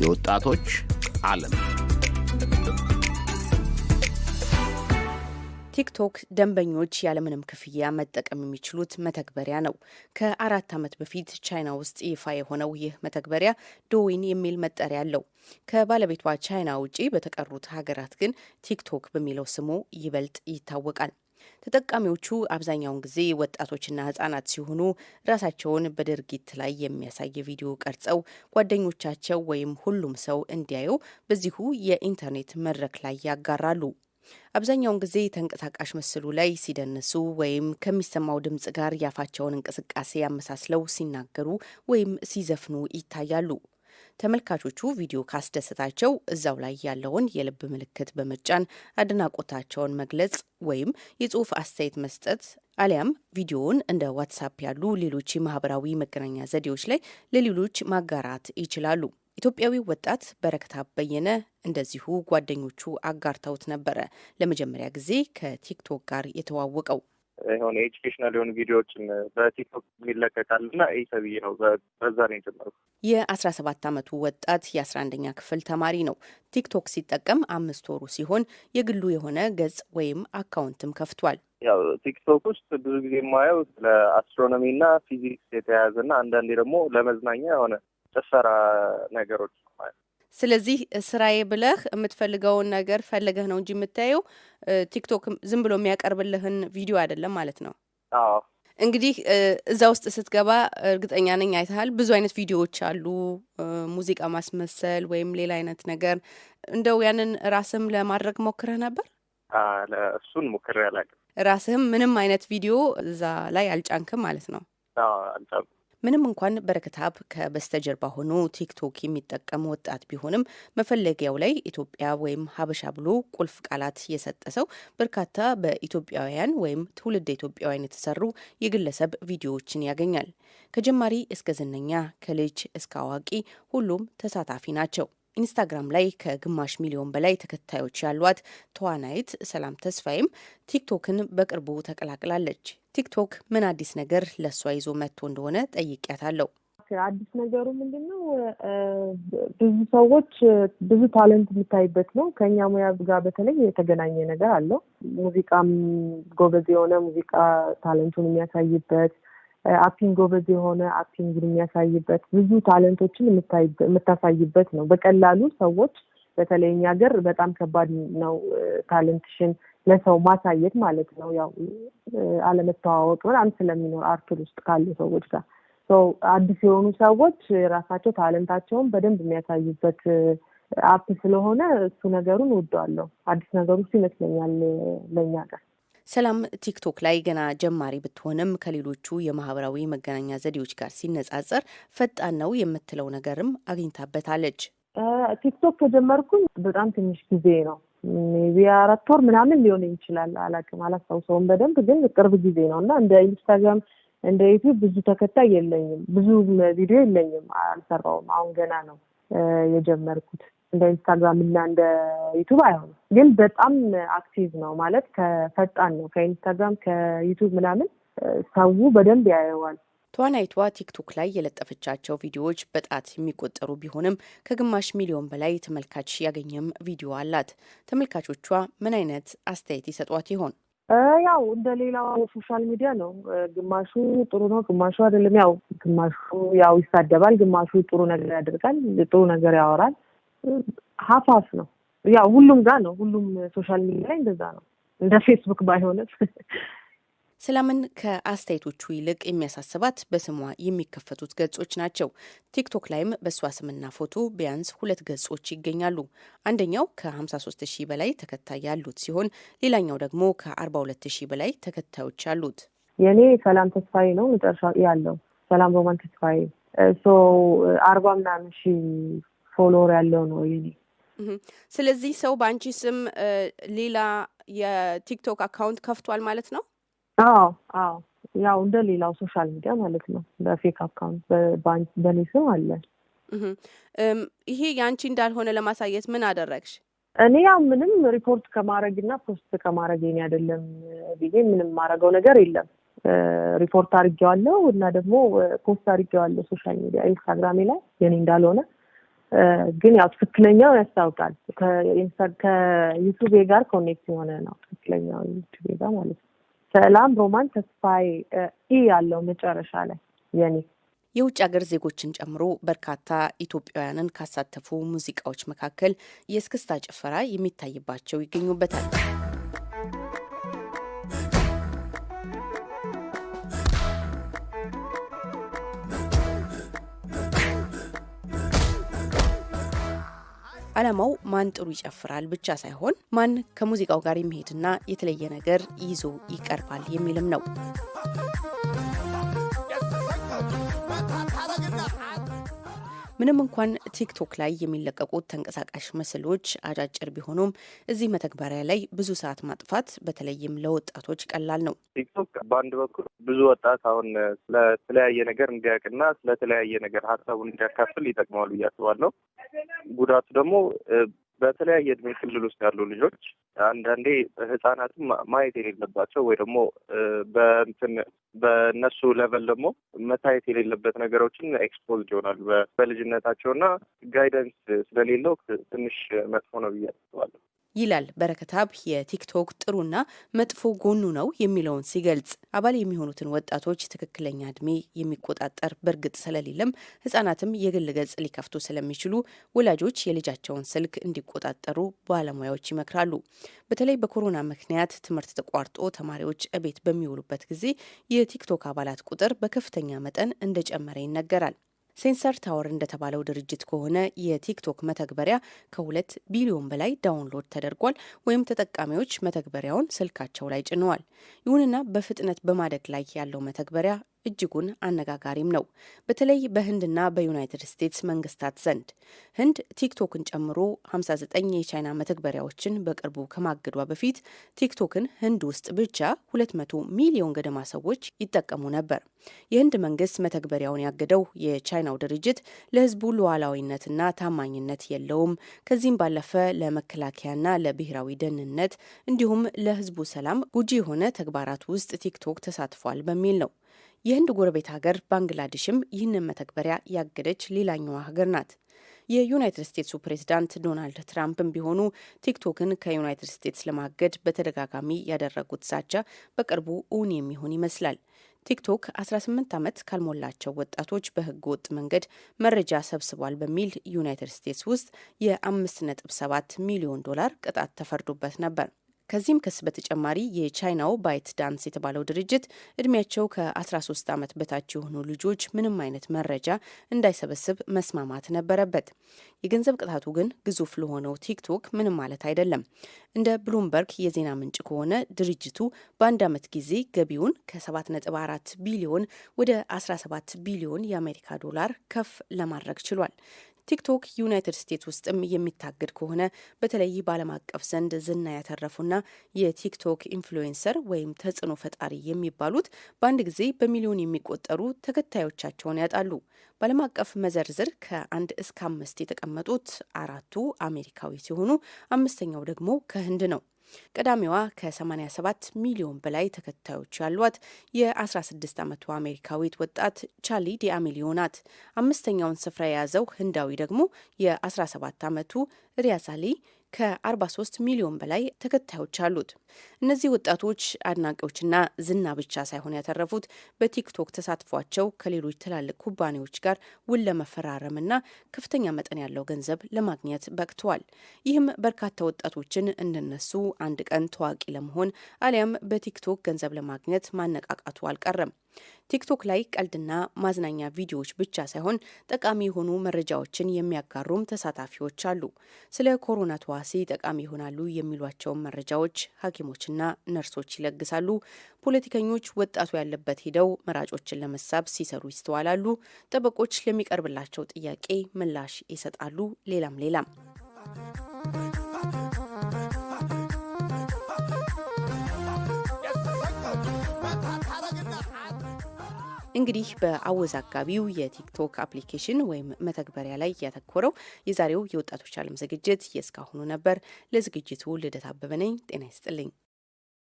የወጣቶች ዓለም ቲክቶክ ደንበኞች ያለምንም ክፍያ መጠቀም የሚችሉት መተግበሪያ ነው። ከአራት ዓመት በፊት ቻይና ውስጥ ይፋ የሆነው ይህ መተግበሪያ ዶዊን የሚል መጠሪያ አለው። ከባለቤቷ ቻይና ውጪ በተቀሩት ሀገራት ግን ቲክቶክ በሚለው ስሙ ይበልጥ ይታወቃል። ተጠቃሚዎቹ አብዛኛውን ጊዜ ወጣቶችና ህጻናት ሲሆኑ ራሳቸውን በድርጊት ላይ የሚያሳይ ቪዲዮ ቀርጸው ጓደኞቻቸው ወይም ሁሉም ሰው እንዲያዩ በዚሁ የኢንተርኔት መድረክ ላይ ያጋራሉ። አብዛኛውን ጊዜ ተንቀሳቃሽ ምስሉ ላይ ሲደንሱ ወይም ከሚሰማው ድምጽ ጋር ያፋቸውን እንቅስቃሴ ያመሳስለው ሲናገሩ ወይም ሲዘፍኑ ይታያሉ። ተመልካቾቹ ቪዲዮ ካስደሰታቸው እዛው ላይ ያለውን የልብ ምልክት በመጫን አድናቆታቸውን መግለጽ ወይም የጽሁፍ አስተያየት መስጠት አሊያም ቪዲዮውን እንደ ዋትሳፕ ያሉ ሌሎች የማህበራዊ መገናኛ ዘዴዎች ላይ ለሌሎች ማጋራት ይችላሉ። ኢትዮጵያዊው ወጣት በረከት በየነ እንደዚሁ ጓደኞቹ አጋርተውት ነበረ ለመጀመሪያ ጊዜ ከቲክቶክ ጋር የተዋወቀው። የሆነ educational የሆኑ ቪዲዮዎችን በቲክቶክ የሚለቀቃል እና ይህ ተብዬ ነው በዛ ነው የጀመርኩት። የአስራ ሰባት አመቱ ወጣት የአስራ አንደኛ ክፍል ተማሪ ነው። ቲክቶክ ሲጠቀም አምስት ወሩ ሲሆን የግሉ የሆነ ገጽ ወይም አካውንትም ከፍቷል። ያው ቲክቶክ ውስጥ ብዙ ጊዜ የማየው ለ astronomy እና ፊዚክስ የተያያዘ እና አንዳንዴ ደግሞ ለመዝናኛ የሆነ ጭፈራ ነገሮች ማለት ስለዚህ ስራዬ ብለህ የምትፈልገውን ነገር ፈልገህ ነው እንጂ የምታየው ቲክቶክ ዝም ብሎ የሚያቀርብልህን ቪዲዮ አይደለም ማለት ነው። አዎ እንግዲህ እዛ ውስጥ ስትገባ እርግጠኛ ነኝ አይተሃል። ብዙ አይነት ቪዲዮዎች አሉ፣ ሙዚቃ ማስመሰል ወይም ሌላ አይነት ነገር። እንደው ያንን ራስህም ለማድረግ ሞክረህ ነበር? እሱን ሞክሬ አላውቅም። ራስህም ምንም አይነት ቪዲዮ እዛ ላይ አልጫንክም ማለት ነው? አልጫንኩም። ምንም እንኳን በረከታብ ከበስተጀርባ ሆኖ ቲክቶክ የሚጠቀም ወጣት ቢሆንም መፈለጊያው ላይ ኢትዮጵያ ወይም ሀበሻ ብሎ ቁልፍ ቃላት የሰጠ ሰው በርካታ በኢትዮጵያውያን ወይም ትውልድ ኢትዮጵያውያን የተሰሩ የግለሰብ ቪዲዮዎችን ያገኛል። ከጀማሪ እስከ ዝነኛ፣ ከልጅ እስከ አዋቂ ሁሉም ተሳታፊ ናቸው። ኢንስታግራም ላይ ከግማሽ ሚሊዮን በላይ ተከታዮች ያሏት ተዋናይት ሰላም ተስፋይም ቲክቶክን በቅርቡ ተቀላቅላለች። ቲክቶክ ምን አዲስ ነገር ለእሷ ይዞ መጥቶ እንደሆነ ጠይቂያታለሁ። አዲስ ነገሩ ምንድን ነው? ብዙ ሰዎች ብዙ ታለንት የሚታይበት ነው። ከኛ ሙያ ጋር በተለይ የተገናኘ ነገር አለው። ሙዚቃም ጎበዝ የሆነ ሙዚቃ talent ኡን የሚያሳይበት acting ጎበዝ የሆነ acting ን የሚያሳይበት ብዙ talent ኦችን የምታሳይበት ነው። በቀላሉ ሰዎች በተለይ እኛ ሀገር በጣም ከባድ ነው talent ሽን ለሰው ማሳየት ማለት ነው። ያው አለመተዋወቅ ምናምን ስለሚኖር አርቱ ውስጥ ካሉ ሰዎች ጋር አዲስ የሆኑ ሰዎች ራሳቸው talent ኣቸውን በደንብ የሚያሳዩበት app ስለሆነ እሱ ነገሩን እወደዋለሁ። አዲስ ነገሩ እሱ ይመስለኛል ለእኛ ጋር። ሰላም ቲክቶክ ላይ ገና ጀማሪ ብትሆንም ከሌሎቹ የማህበራዊ መገናኛ ዘዴዎች ጋር ሲነጻጸር ፈጣን ነው የምትለው ነገርም አግኝታበታለች። ቲክቶክ ከጀመርኩኝ በጣም ትንሽ ጊዜ ነው። ቢበዛ አራት ወር ምናምን ሊሆን ይችላል። አላውቅም፣ አላስታውሰውም በደንብ ግን ቅርብ ጊዜ ነው እና እንደ ኢንስታግራም እንደ ዩቲዩብ ብዙ ተከታይ የለኝም፣ ብዙ ቪዲዮ የለኝም፣ አልሰራውም። አሁን ገና ነው የጀመርኩት። እንደ ኢንስታግራም እና እንደ ዩቱብ አይሆንም፣ ግን በጣም active ነው ማለት ከፈጣን ነው። ከኢንስታግራም ከዩቱብ ምናምን ሰው በደንብ ያየዋል። ተዋናይቷ ቲክቶክ ላይ የለጠፈቻቸው ቪዲዮዎች በጣት የሚቆጠሩ ቢሆንም ከግማሽ ሚሊዮን በላይ ተመልካች ያገኘም ቪዲዮ አላት። ተመልካቾቿ ምን አይነት አስተያየት ይሰጧት ይሆን? ያው እንደ ሌላው social media ነው። ግማሹ ጥሩ ነው፣ ግማሹ አይደለም። ያው ግማሹ ያው ይሳደባል፣ ግማሹ ጥሩ ነገር ያደርጋል፣ ጥሩ ነገር ያወራል። ሀፋፍ ነው። ያው ሁሉም ጋር ነው። ሁሉም social media ላይ እንደዛ ነው። እንደ ፌስቡክ ባይሆንም ሰላምን ከአስተያየቶቹ ይልቅ የሚያሳስባት በስሟ የሚከፈቱት ገጾች ናቸው። ቲክቶክ ላይም በእሷ ስምና ፎቶ ቢያንስ ሁለት ገጾች ይገኛሉ። አንደኛው ከ53 ሺህ በላይ ተከታይ ያሉት ሲሆን ሌላኛው ደግሞ ከ42 ሺህ በላይ ተከታዮች አሉት። የእኔ ሰላም ተስፋዬ ነው መጨረሻ ያለው ሰላም ሮማን ተስፋዬ so አርባ ምናምን ሺህ follower ያለው ነው የኔ። ስለዚህ ሰው በአንቺ ስም ሌላ የቲክቶክ account ከፍቷል ማለት ነው? አዎ አዎ ያው እንደ ሌላው social media ማለት ነው። በ fake account በእኔ ስም አለ። ይሄ የአንቺ እንዳልሆነ ለማሳየት ምን አደረግሽ? እኔ ያው ምንም ሪፖርት ከማድረግ እና post ከማድረግ የኔ አይደለም ብዬ ምንም ማድረገው ነገር የለም። ሪፖርት አድርጌዋለሁ እና ደግሞ post አድርጌዋለሁ social media ኢንስታግራሜ ላይ የኔ እንዳልሆነ ግን ያው ትክክለኛው ያስታውቃል። ከዩቱቤ ጋር connect የሆነ ነው ትክክለኛው ዩቱቤ ጋር ማለት ነው። ሰላም ሮማን ተስፋዬ E ያለው መጨረሻ ላይ የኔ የውጭ ሀገር ዜጎችን ጨምሮ በርካታ ኢትዮጵያውያንን ካሳተፉ ሙዚቃዎች መካከል የእስክስታ ጭፈራ የሚታይባቸው ይገኙበታል። ዓላማው ማን ጥሩ ይጨፍራል ብቻ ሳይሆን ማን ከሙዚቃው ጋር የሚሄድና የተለየ ነገር ይዞ ይቀርባል የሚልም ነው። ምንም እንኳን ቲክቶክ ላይ የሚለቀቁት ተንቀሳቃሽ ምስሎች አጫጭር ቢሆኑም እዚህ መተግበሪያ ላይ ብዙ ሰዓት ማጥፋት በተለይም ለወጣቶች ቀላል ነው። ቲክቶክ በአንድ በኩል ብዙ ወጣት አሁን ስለተለያየ ነገር እንዲያውቅና ስለተለያየ ነገር ሀሳቡን እንዲያካፍል ይጠቅመዋል ብዬ አስባለሁ። ጉዳቱ ደግሞ በተለያየ እድሜ ክልል ውስጥ ያሉ ልጆች አንዳንዴ ህጻናትም ማየት የሌለባቸው ወይ ደግሞ በእንትን በእነሱ level ደግሞ መታየት የሌለበት ነገሮችን exposed ይሆናሉ በልጅነታቸው እና guidance ስለሌለው ትንሽ መጥፎ ነው ብዬ አስባለሁ። ይላል በረከታብ የቲክቶክ ጥሩና መጥፎ ጎኑ ነው የሚለውን ሲገልጽ አባል የሚሆኑትን ወጣቶች ትክክለኛ እድሜ የሚቆጣጠር በእርግጥ ስለሌለም ህጻናትም የግል ገጽ ሊከፍቱ ስለሚችሉ ወላጆች የልጃቸውን ስልክ እንዲቆጣጠሩ ባለሙያዎች ይመክራሉ። በተለይ በኮሮና ምክንያት ትምህርት ተቋርጦ ተማሪዎች እቤት በሚውሉበት ጊዜ የቲክቶክ አባላት ቁጥር በከፍተኛ መጠን እንደጨመረ ይነገራል። ሴንሰር ታወር እንደተባለው ድርጅት ከሆነ የቲክቶክ መተግበሪያ ከሁለት ቢሊዮን በላይ download ተደርጓል ወይም ተጠቃሚዎች መተግበሪያውን ስልካቸው ላይ ጭነዋል። ይሁንና በፍጥነት በማደግ ላይ ያለው መተግበሪያ እጅጉን አነጋጋሪም ነው። በተለይ በህንድና በዩናይትድ ስቴትስ መንግስታት ዘንድ ህንድ ቲክቶክን ጨምሮ 59 የቻይና መተግበሪያዎችን በቅርቡ ከማገዷ በፊት ቲክቶክን ህንድ ውስጥ ብቻ 200 ሚሊዮን ገደማ ሰዎች ይጠቀሙ ነበር። የህንድ መንግስት መተግበሪያውን ያገደው የቻይናው ድርጅት ለህዝቡ ሉዓላዊነትና ታማኝነት የለውም፣ ከዚህም ባለፈ ለመከላከያና ለብሔራዊ ደህንነት እንዲሁም ለህዝቡ ሰላም ጉጂ የሆነ ተግባራት ውስጥ ቲክቶክ ተሳትፏል በሚል ነው። የህንድ ጎረቤት ሀገር ባንግላዴሽም ይህንን መተግበሪያ ያገደች ሌላኛዋ ሀገር ናት። የዩናይትድ ስቴትሱ ፕሬዚዳንት ዶናልድ ትራምፕም ቢሆኑ ቲክቶክን ከዩናይትድ ስቴትስ ለማገድ በተደጋጋሚ ያደረጉት ዛቻ በቅርቡ እውን የሚሆን ይመስላል። ቲክቶክ 18 ዓመት ካልሞላቸው ወጣቶች በህገ ወጥ መንገድ መረጃ ሰብስቧል በሚል ዩናይትድ ስቴትስ ውስጥ የ5.7 ሚሊዮን ዶላር ቅጣት ተፈርዶበት ነበር። ከዚህም ክስ በተጨማሪ የቻይናው ባይት ዳንስ የተባለው ድርጅት እድሜያቸው ከ13 ዓመት በታች የሆኑ ልጆች ምንም አይነት መረጃ እንዳይሰበስብ መስማማት ነበረበት። የገንዘብ ቅጣቱ ግን ግዙፍ ለሆነው ቲክቶክ ምንም ማለት አይደለም። እንደ ብሉምበርግ የዜና ምንጭ ከሆነ ድርጅቱ በአንድ ዓመት ጊዜ ገቢውን ከ7.4 ቢሊዮን ወደ 17 ቢሊዮን የአሜሪካ ዶላር ከፍ ለማድረግ ችሏል። ቲክቶክ ዩናይትድ ስቴትስ ውስጥም የሚታገድ ከሆነ በተለይ በዓለም አቀፍ ዘንድ ዝና ያተረፉና የቲክቶክ influencer ወይም ተጽዕኖ ፈጣሪ የሚባሉት በአንድ ጊዜ በሚሊዮን የሚቆጠሩ ተከታዮቻቸውን ያጣሉ። በዓለም አቀፍ መዘርዝር ከአንድ እስከ አምስት የተቀመጡት አራቱ አሜሪካዊ ሲሆኑ አምስተኛው ደግሞ ከህንድ ነው። ቀዳሚዋ ከ87 ሚሊዮን በላይ ተከታዮች ያሏት የ16 ዓመቷ አሜሪካዊት ወጣት ቻሊ ዲአሚሊዮ ናት። አምስተኛውን ስፍራ የያዘው ህንዳዊ ደግሞ የ17 ዓመቱ ሪያዛሊ ከ43 ሚሊዮን በላይ ተከታዮች አሉት። እነዚህ ወጣቶች አድናቂዎችና ዝና ብቻ ሳይሆን ያተረፉት በቲክቶክ ተሳትፏቸው ከሌሎች ትላልቅ ኩባንያዎች ጋር ውል ለመፈራረምና ከፍተኛ መጠን ያለው ገንዘብ ለማግኘት በቅተዋል። ይህም በርካታ ወጣቶችን እንደነሱ አንድ ቀን ታዋቂ ለመሆን አሊያም በቲክቶክ ገንዘብ ለማግኘት ማነቃቃቱ አልቀረም። ቲክቶክ ላይ ቀልድና ማዝናኛ ቪዲዮዎች ብቻ ሳይሆን ጠቃሚ የሆኑ መረጃዎችን የሚያጋሩም ተሳታፊዎች አሉ። ስለ ኮሮና ተዋሲ ጠቃሚ ይሆናሉ የሚሏቸውን መረጃዎች ሐኪሞችና ነርሶች ይለግሳሉ። ፖለቲከኞች ወጣቱ ያለበት ሄደው መራጮችን ለመሳብ ሲሰሩ ይስተዋላሉ። ጠበቆች ለሚቀርብላቸው ጥያቄ ምላሽ ይሰጣሉ። ሌላም ሌላም እንግዲህ በአወዛጋቢው የቲክቶክ application ወይም መተግበሪያ ላይ ያተኮረው የዛሬው የወጣቶች ዓለም ዝግጅት የእስካሁኑ ነበር። ለዝግጅቱ ልደት አበበ ነኝ። ጤና ይስጥልኝ።